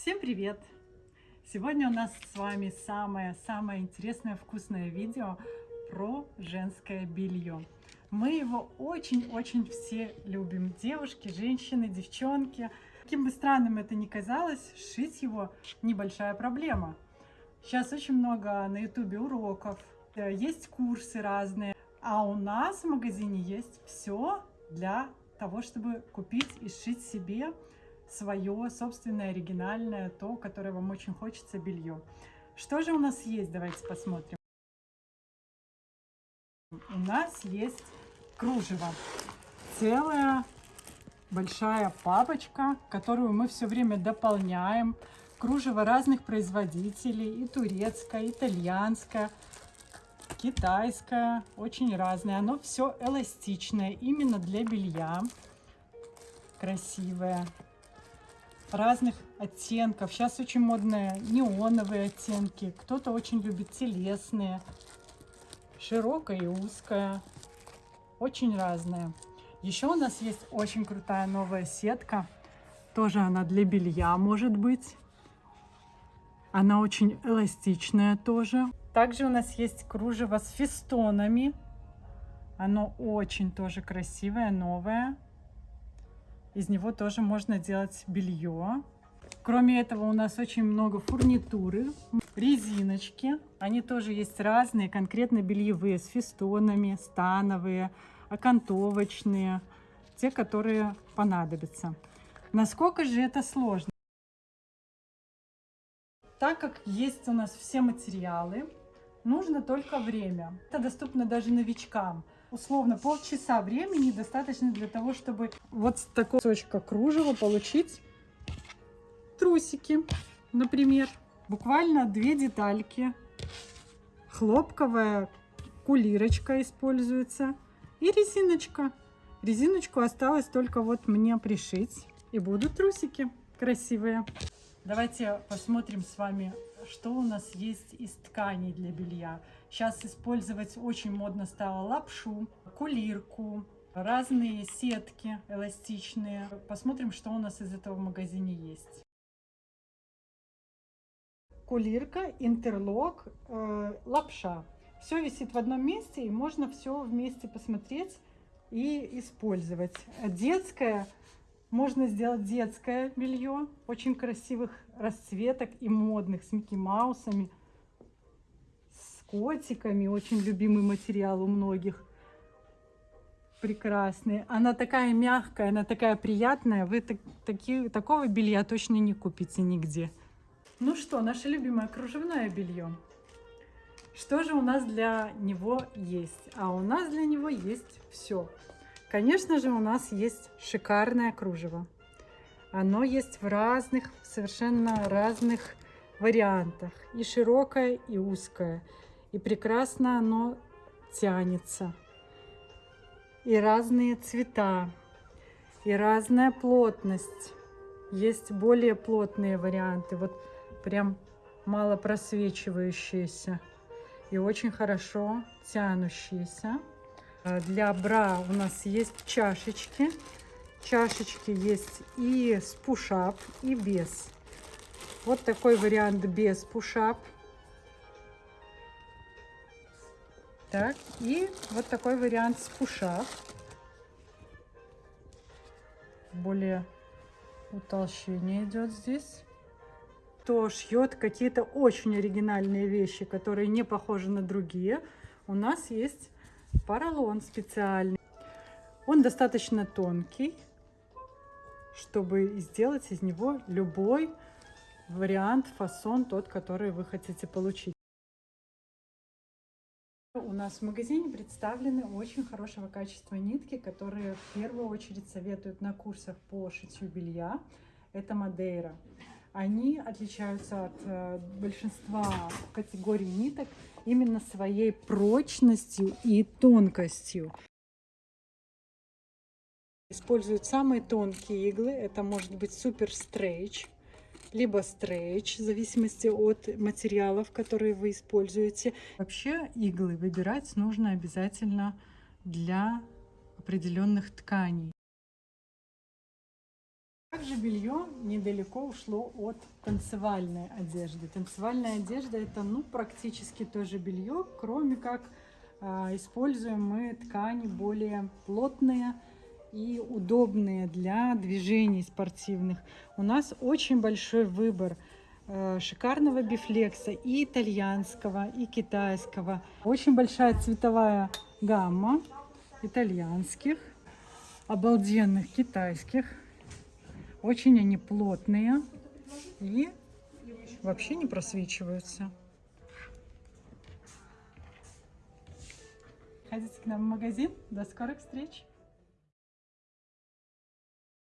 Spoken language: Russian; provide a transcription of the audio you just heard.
Всем привет! Сегодня у нас с вами самое-самое интересное вкусное видео про женское белье. Мы его очень-очень все любим. Девушки, женщины, девчонки. Каким бы странным это ни казалось, шить его небольшая проблема. Сейчас очень много на ютубе уроков, э, есть курсы разные. А у нас в магазине есть все для того, чтобы купить и сшить себе свое собственное оригинальное, то, которое вам очень хочется белье. Что же у нас есть? Давайте посмотрим. У нас есть кружево. Целая большая папочка, которую мы все время дополняем. Кружево разных производителей, и турецкое, и итальянское, китайское, очень разное. Оно все эластичное, именно для белья. Красивое разных оттенков. Сейчас очень модные неоновые оттенки. Кто-то очень любит телесные, широкая и узкая. Очень разные. Еще у нас есть очень крутая новая сетка. Тоже она для белья может быть. Она очень эластичная тоже. Также у нас есть кружево с фестонами. Оно очень тоже красивое, новое. Из него тоже можно делать белье. Кроме этого у нас очень много фурнитуры, резиночки. Они тоже есть разные, конкретно бельевые, с фестонами, становые, окантовочные, те, которые понадобятся. Насколько же это сложно? Так как есть у нас все материалы, нужно только время. Это доступно даже новичкам условно полчаса времени достаточно для того, чтобы вот с такого кусочка кружева получить трусики, например. Буквально две детальки. Хлопковая кулирочка используется и резиночка. Резиночку осталось только вот мне пришить. И будут трусики красивые. Давайте посмотрим с вами, что у нас есть из тканей для белья. Сейчас использовать очень модно стало лапшу, кулирку, разные сетки эластичные. Посмотрим, что у нас из этого в магазине есть. Кулирка, интерлок, э, лапша. Все висит в одном месте, и можно все вместе посмотреть и использовать. Детское, можно сделать детское белье, очень красивых расцветок и модных, с Микки Маусами котиками. Очень любимый материал у многих. Прекрасный. Она такая мягкая, она такая приятная. Вы так, таки, такого белья точно не купите нигде. Ну что, наше любимое кружевное белье. Что же у нас для него есть? А у нас для него есть все. Конечно же, у нас есть шикарное кружево. Оно есть в разных, совершенно разных вариантах. И широкое, и узкое. И прекрасно оно тянется. И разные цвета, и разная плотность. Есть более плотные варианты, вот прям мало просвечивающиеся и очень хорошо тянущиеся. А для бра у нас есть чашечки. Чашечки есть и с пушап, и без. Вот такой вариант без пушап. Так, и вот такой вариант с пуша. Более утолщение идет здесь. Кто шьет какие-то очень оригинальные вещи, которые не похожи на другие, у нас есть поролон специальный. Он достаточно тонкий, чтобы сделать из него любой вариант, фасон, тот, который вы хотите получить. У нас в магазине представлены очень хорошего качества нитки, которые в первую очередь советуют на курсах по шитью белья. Это Мадейра. Они отличаются от э, большинства категорий ниток именно своей прочностью и тонкостью. Используют самые тонкие иглы. Это может быть супер стрейч либо стрейч, в зависимости от материалов, которые вы используете. Вообще иглы выбирать нужно обязательно для определенных тканей. Также белье недалеко ушло от танцевальной одежды. Танцевальная одежда это ну практически тоже белье, кроме как э, используем мы ткани более плотные и удобные для движений спортивных. У нас очень большой выбор э, шикарного бифлекса и итальянского, и китайского. Очень большая цветовая гамма итальянских, обалденных китайских. Очень они плотные и вообще не просвечиваются. Ходите к нам в магазин. До скорых встреч!